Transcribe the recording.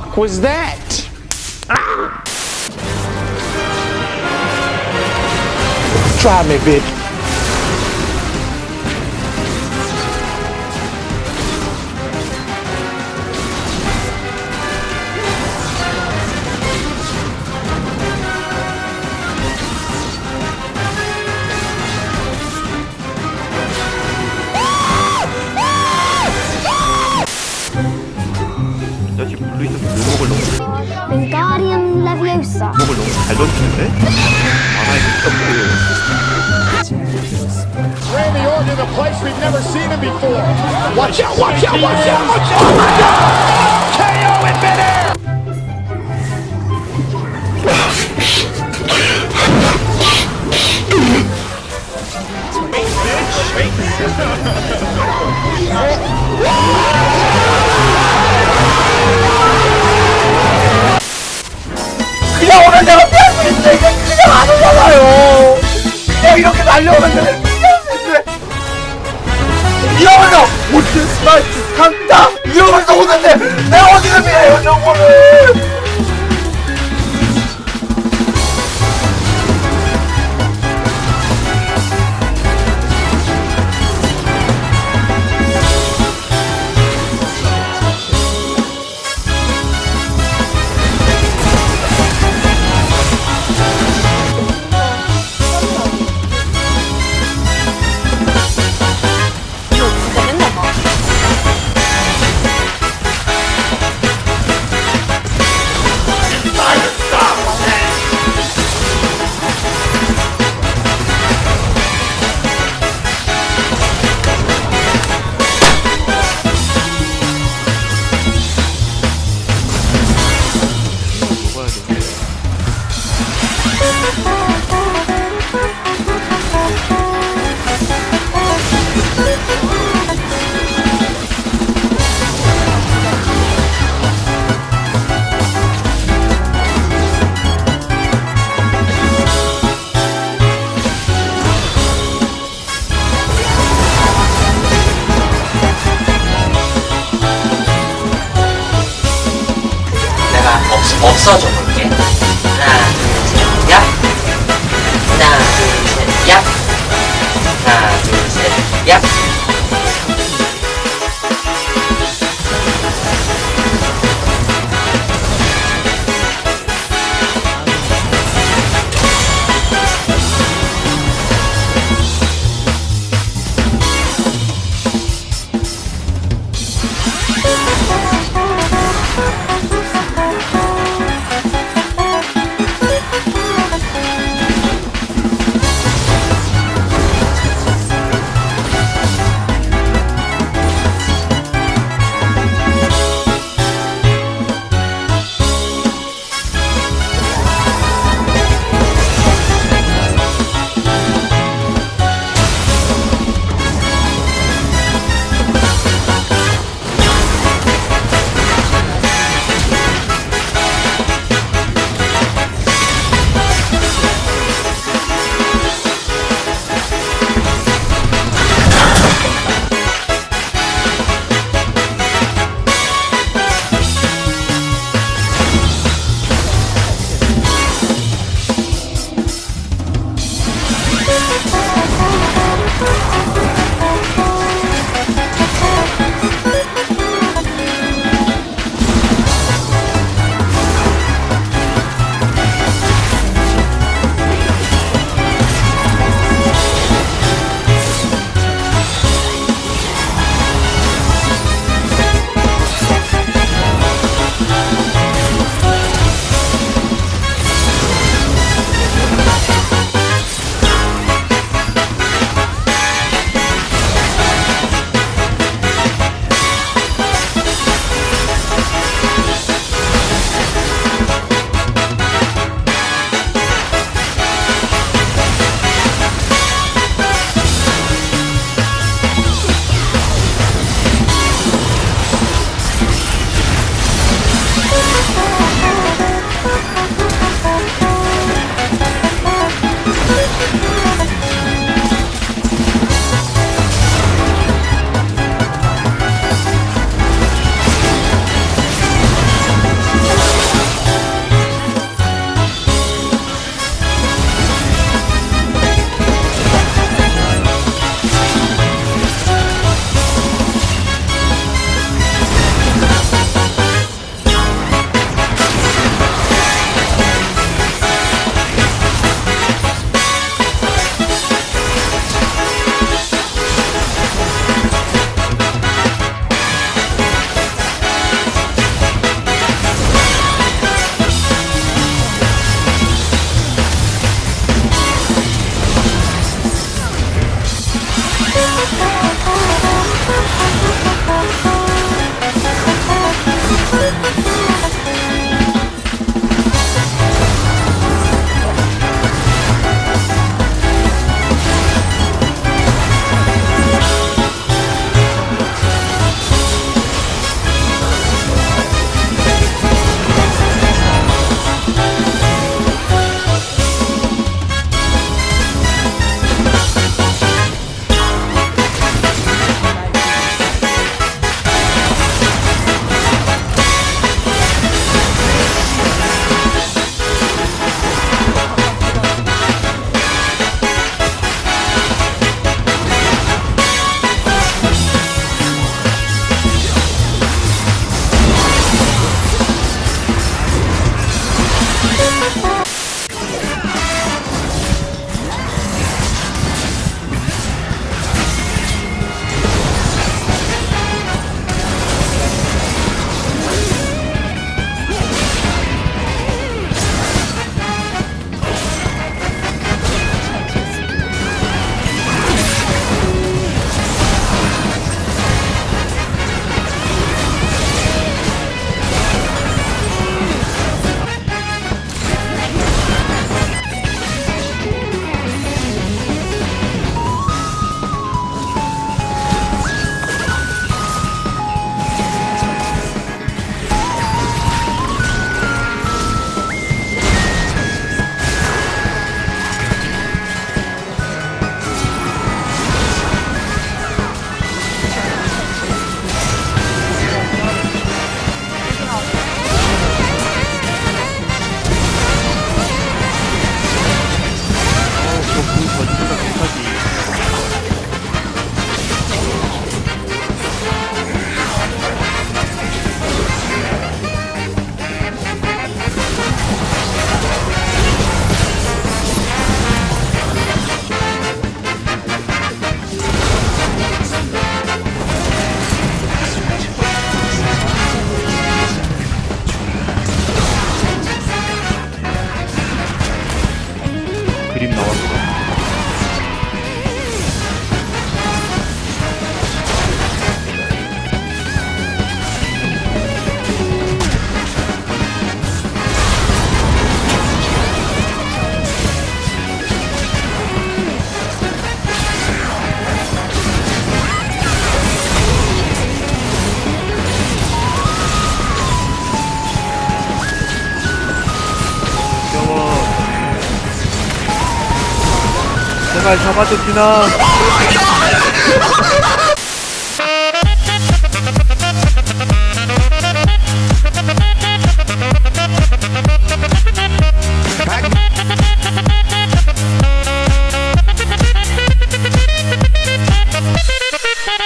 fuck was that? Try me, bitch. 잘 던지는데? 만화에 힘이 없고 Randy Orton, a place we've never seen him before. Watch out, watch out, watch out, watch out! Oh my God! KO in midair! 그냥 강타 이러면서 오는데 내가 어디를 피해요 저거를 없, 없어져 볼게. 하나 둘셋야 하나 둘셋야 하나 둘셋야 хрен. 잡아줬지나